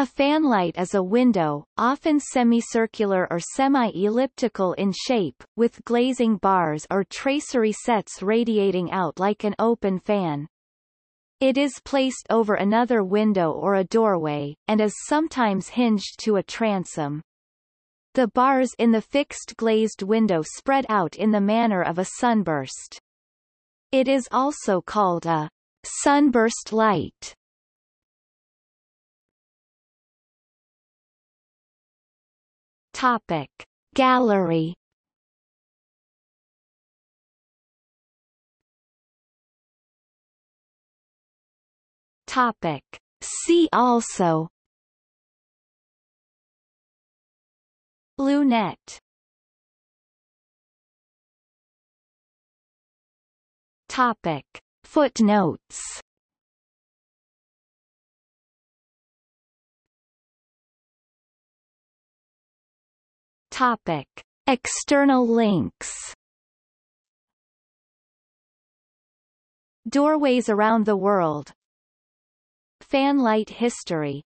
A fanlight is a window, often semicircular or semi-elliptical in shape, with glazing bars or tracery sets radiating out like an open fan. It is placed over another window or a doorway, and is sometimes hinged to a transom. The bars in the fixed glazed window spread out in the manner of a sunburst. It is also called a sunburst light. Topic. Gallery Topic. See also Lunette Topic. Footnotes Topic. External links. Doorways around the world. Fanlight history